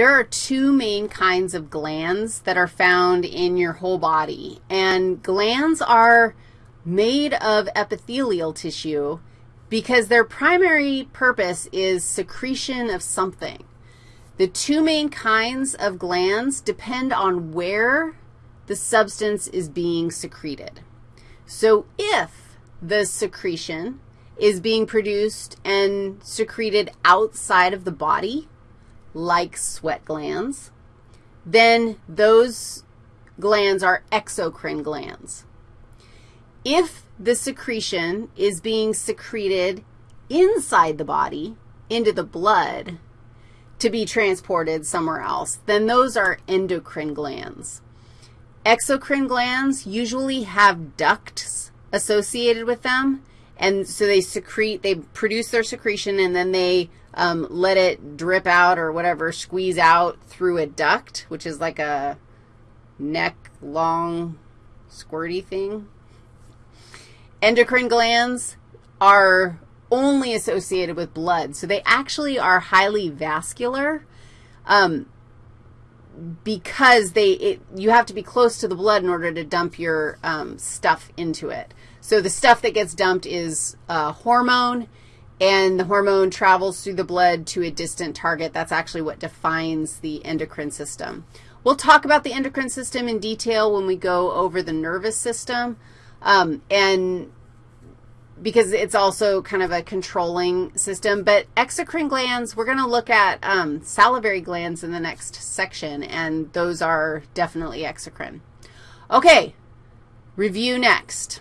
there are two main kinds of glands that are found in your whole body, and glands are made of epithelial tissue because their primary purpose is secretion of something. The two main kinds of glands depend on where the substance is being secreted. So if the secretion is being produced and secreted outside of the body, like sweat glands, then those glands are exocrine glands. If the secretion is being secreted inside the body into the blood to be transported somewhere else, then those are endocrine glands. Exocrine glands usually have ducts associated with them, and so they secrete, they produce their secretion, and then they um, let it drip out or whatever, squeeze out through a duct, which is like a neck long squirty thing. Endocrine glands are only associated with blood, so they actually are highly vascular um, because they, it, you have to be close to the blood in order to dump your um, stuff into it. So the stuff that gets dumped is uh, hormone, and the hormone travels through the blood to a distant target. That's actually what defines the endocrine system. We'll talk about the endocrine system in detail when we go over the nervous system, um, and because it's also kind of a controlling system. But exocrine glands, we're going to look at um, salivary glands in the next section, and those are definitely exocrine. Okay, review next.